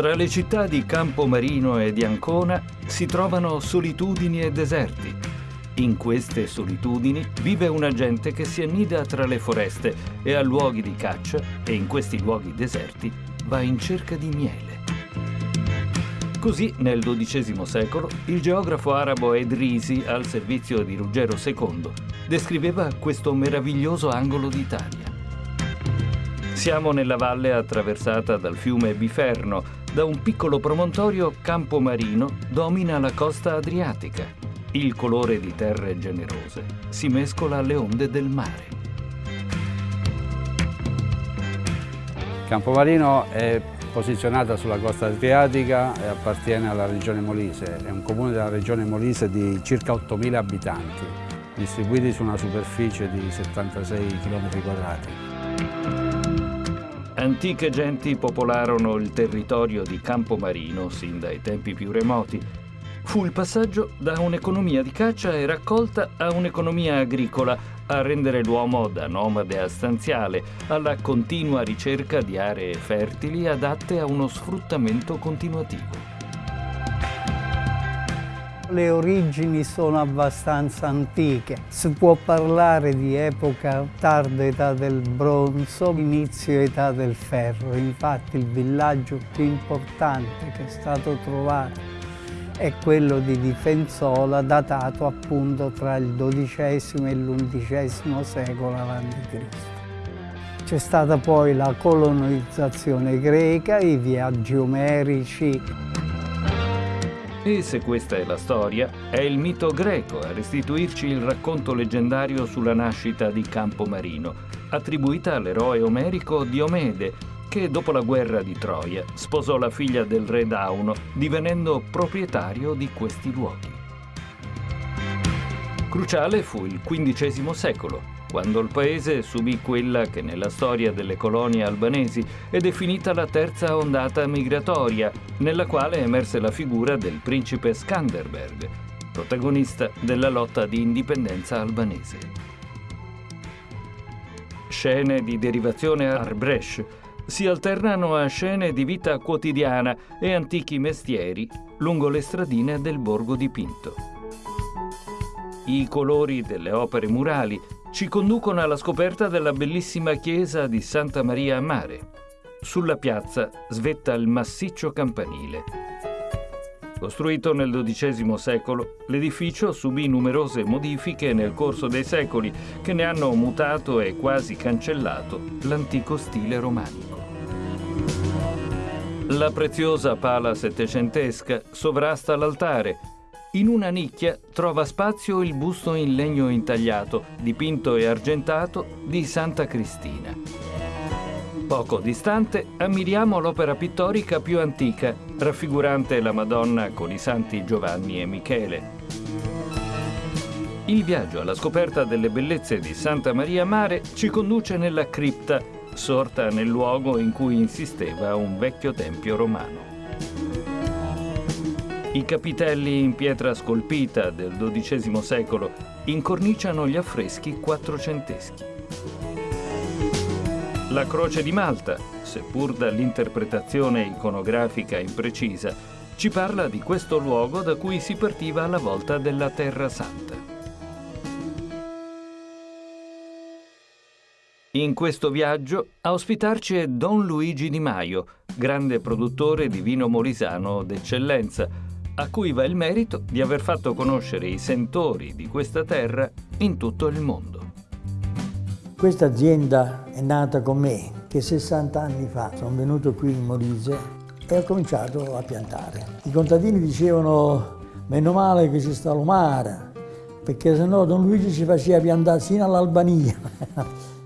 Tra le città di Campomarino e di Ancona si trovano solitudini e deserti. In queste solitudini vive una gente che si annida tra le foreste e a luoghi di caccia e in questi luoghi deserti va in cerca di miele. Così, nel XII secolo, il geografo arabo Edrisi, al servizio di Ruggero II, descriveva questo meraviglioso angolo d'Italia. Siamo nella valle attraversata dal fiume Biferno. Da un piccolo promontorio campomarino domina la costa adriatica. Il colore di terre generose si mescola alle onde del mare. Campomarino è posizionata sulla costa adriatica e appartiene alla regione Molise. È un comune della regione Molise di circa 8.000 abitanti, distribuiti su una superficie di 76 km quadrati. Antiche genti popolarono il territorio di Campomarino sin dai tempi più remoti. Fu il passaggio da un'economia di caccia e raccolta a un'economia agricola a rendere l'uomo da nomade a stanziale, alla continua ricerca di aree fertili adatte a uno sfruttamento continuativo. Le origini sono abbastanza antiche. Si può parlare di epoca tarda età del bronzo, inizio età del ferro. Infatti il villaggio più importante che è stato trovato è quello di Difensola, datato appunto tra il XII e l'XI secolo a.C. C'è stata poi la colonizzazione greca, i viaggi omerici, e se questa è la storia, è il mito greco a restituirci il racconto leggendario sulla nascita di Campomarino, attribuita all'eroe omerico Diomede, che dopo la guerra di Troia sposò la figlia del re Dauno, divenendo proprietario di questi luoghi. Cruciale fu il XV secolo, quando il paese subì quella che nella storia delle colonie albanesi è definita la terza ondata migratoria, nella quale emerse la figura del principe Skanderberg, protagonista della lotta di indipendenza albanese. Scene di derivazione Arbresh si alternano a scene di vita quotidiana e antichi mestieri lungo le stradine del borgo dipinto. I colori delle opere murali ci conducono alla scoperta della bellissima chiesa di Santa Maria a Mare. Sulla piazza svetta il massiccio campanile. Costruito nel XII secolo, l'edificio subì numerose modifiche nel corso dei secoli che ne hanno mutato e quasi cancellato l'antico stile romanico. La preziosa pala settecentesca sovrasta l'altare in una nicchia trova spazio il busto in legno intagliato, dipinto e argentato di Santa Cristina. Poco distante ammiriamo l'opera pittorica più antica, raffigurante la Madonna con i santi Giovanni e Michele. Il viaggio alla scoperta delle bellezze di Santa Maria Mare ci conduce nella cripta, sorta nel luogo in cui insisteva un vecchio tempio romano. I capitelli in pietra scolpita del XII secolo incorniciano gli affreschi quattrocenteschi. La croce di Malta, seppur dall'interpretazione iconografica imprecisa, ci parla di questo luogo da cui si partiva alla volta della Terra Santa. In questo viaggio a ospitarci è Don Luigi Di Maio, grande produttore di vino molisano d'eccellenza, a cui va il merito di aver fatto conoscere i sentori di questa terra in tutto il mondo. Questa azienda è nata con me, che 60 anni fa sono venuto qui in Molise e ho cominciato a piantare. I contadini dicevano, meno male che ci sta l'omara, perché sennò Don Luigi ci faceva piantare sino all'Albania.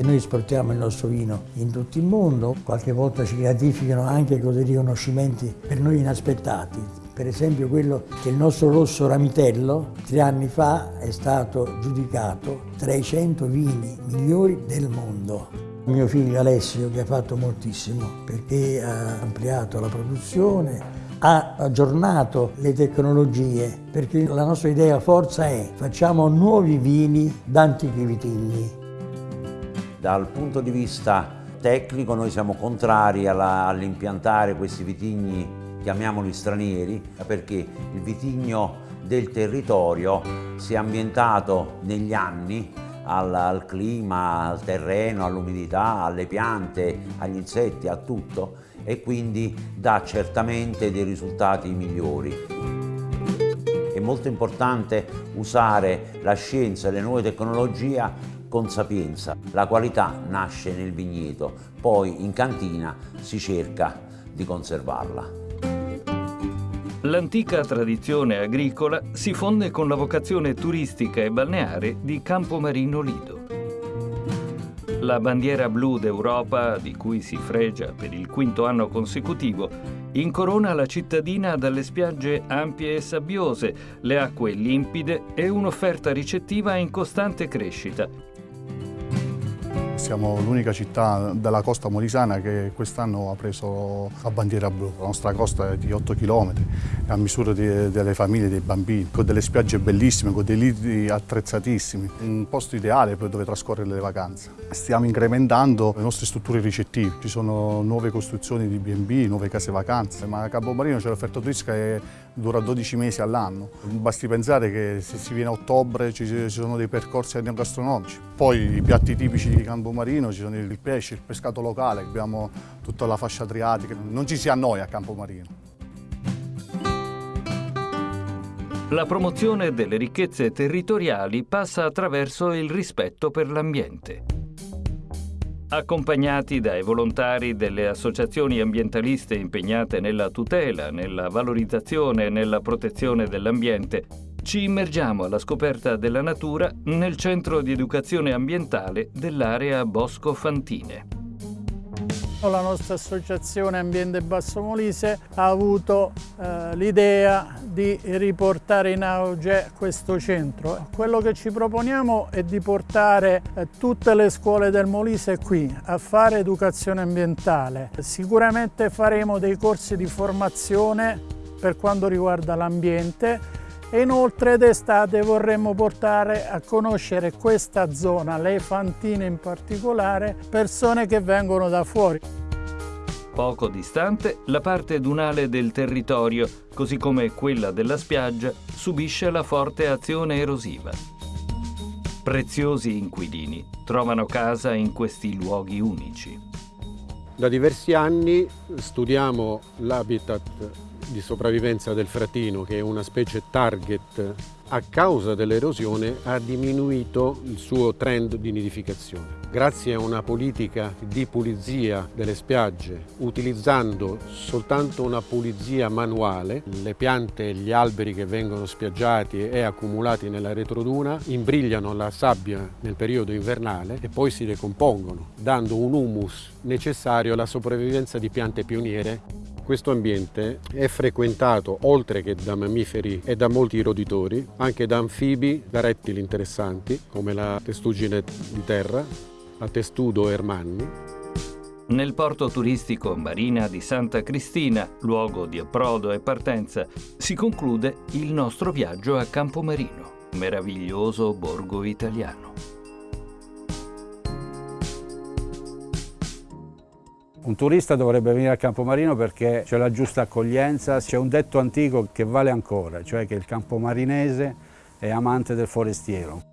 E noi esportiamo il nostro vino in tutto il mondo, qualche volta ci gratificano anche con dei riconoscimenti per noi inaspettati. Per esempio quello che il nostro rosso ramitello tre anni fa è stato giudicato tra i 100 vini migliori del mondo. Mio figlio Alessio che ha fatto moltissimo perché ha ampliato la produzione, ha aggiornato le tecnologie perché la nostra idea forza è facciamo nuovi vini da antichi vitigni dal punto di vista tecnico noi siamo contrari all'impiantare questi vitigni, chiamiamoli stranieri, perché il vitigno del territorio si è ambientato negli anni al, al clima, al terreno, all'umidità, alle piante, agli insetti, a tutto e quindi dà certamente dei risultati migliori. È molto importante usare la scienza e le nuove tecnologie con sapienza. La qualità nasce nel vigneto, poi in cantina si cerca di conservarla. L'antica tradizione agricola si fonde con la vocazione turistica e balneare di Campomarino Lido. La bandiera blu d'Europa, di cui si fregia per il quinto anno consecutivo, incorona la cittadina dalle spiagge ampie e sabbiose, le acque limpide e un'offerta ricettiva in costante crescita, siamo l'unica città della costa molisana che quest'anno ha preso la bandiera blu. La nostra costa è di 8 km, è a misura di, delle famiglie e dei bambini, con delle spiagge bellissime, con dei liti attrezzatissimi. Un posto ideale per dove trascorrere le vacanze. Stiamo incrementando le nostre strutture ricettive. Ci sono nuove costruzioni di B&B, nuove case vacanze, ma a Campomarino c'è l'offerta turistica che dura 12 mesi all'anno. Basti pensare che se si viene a ottobre ci sono dei percorsi enogastronomici. Poi i piatti tipici di Campomarino ci sono il pesce, il pescato locale, abbiamo tutta la fascia adriatica, non ci si annoia a Campomarino. La promozione delle ricchezze territoriali passa attraverso il rispetto per l'ambiente. Accompagnati dai volontari delle associazioni ambientaliste impegnate nella tutela, nella valorizzazione e nella protezione dell'ambiente, ci immergiamo alla scoperta della natura nel centro di educazione ambientale dell'area Bosco Fantine. La nostra associazione Ambiente Basso Molise ha avuto eh, l'idea di riportare in auge questo centro. Quello che ci proponiamo è di portare eh, tutte le scuole del Molise qui a fare educazione ambientale. Sicuramente faremo dei corsi di formazione per quanto riguarda l'ambiente e inoltre d'estate vorremmo portare a conoscere questa zona, le Fantine in particolare, persone che vengono da fuori. Poco distante, la parte dunale del territorio, così come quella della spiaggia, subisce la forte azione erosiva. Preziosi inquilini trovano casa in questi luoghi unici. Da diversi anni studiamo l'habitat di sopravvivenza del fratino, che è una specie target, a causa dell'erosione ha diminuito il suo trend di nidificazione. Grazie a una politica di pulizia delle spiagge, utilizzando soltanto una pulizia manuale, le piante e gli alberi che vengono spiaggiati e accumulati nella retroduna imbrigliano la sabbia nel periodo invernale e poi si decompongono, dando un humus necessario alla sopravvivenza di piante pioniere questo ambiente è frequentato, oltre che da mammiferi e da molti roditori, anche da anfibi, da rettili interessanti, come la testuggine di terra, la testudo ermanni. Nel porto turistico Marina di Santa Cristina, luogo di approdo e partenza, si conclude il nostro viaggio a Campomarino, meraviglioso borgo italiano. Un turista dovrebbe venire a Campomarino perché c'è la giusta accoglienza, c'è un detto antico che vale ancora, cioè che il campomarinese è amante del forestiero.